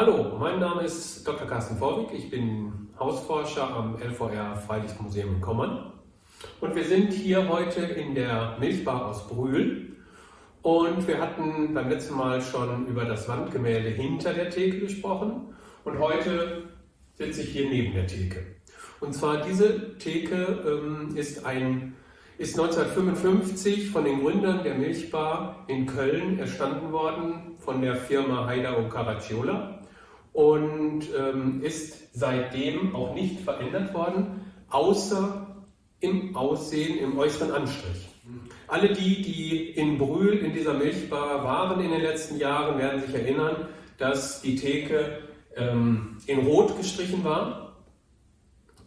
Hallo, mein Name ist Dr. Carsten Vorwig. Ich bin Hausforscher am LVR Freilichtmuseum in Kommern. Und wir sind hier heute in der Milchbar aus Brühl. Und wir hatten beim letzten Mal schon über das Wandgemälde hinter der Theke gesprochen. Und heute sitze ich hier neben der Theke. Und zwar diese Theke ähm, ist, ein, ist 1955 von den Gründern der Milchbar in Köln erstanden worden, von der Firma Haida und Caracciola und ähm, ist seitdem auch nicht verändert worden, außer im Aussehen, im äußeren Anstrich. Alle die, die in Brühl in dieser Milchbar waren in den letzten Jahren, werden sich erinnern, dass die Theke ähm, in Rot gestrichen war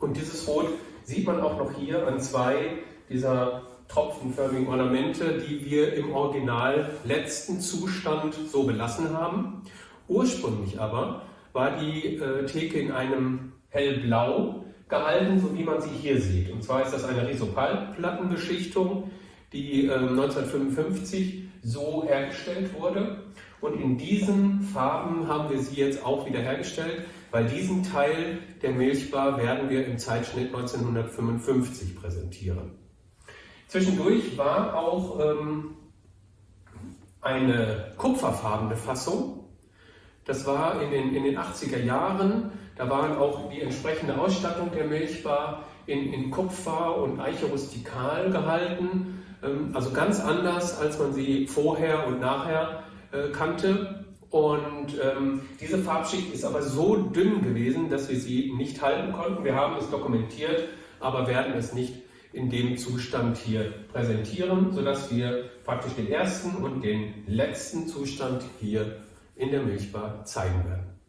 und dieses Rot sieht man auch noch hier an zwei dieser tropfenförmigen Ornamente, die wir im original letzten Zustand so belassen haben. Ursprünglich aber war die äh, Theke in einem hellblau gehalten, so wie man sie hier sieht. Und zwar ist das eine Risopalplattenbeschichtung, die äh, 1955 so hergestellt wurde. Und in diesen Farben haben wir sie jetzt auch wieder hergestellt, weil diesen Teil der Milchbar werden wir im Zeitschnitt 1955 präsentieren. Zwischendurch war auch ähm, eine kupferfarbene Fassung. Das war in den, in den 80er Jahren. Da waren auch die entsprechende Ausstattung der Milchbar in, in Kupfer und Eiche rustikal gehalten. Ähm, also ganz anders, als man sie vorher und nachher äh, kannte. Und ähm, diese Farbschicht ist aber so dünn gewesen, dass wir sie nicht halten konnten. Wir haben es dokumentiert, aber werden es nicht in dem Zustand hier präsentieren, sodass wir praktisch den ersten und den letzten Zustand hier in der Milchbar zeigen werden.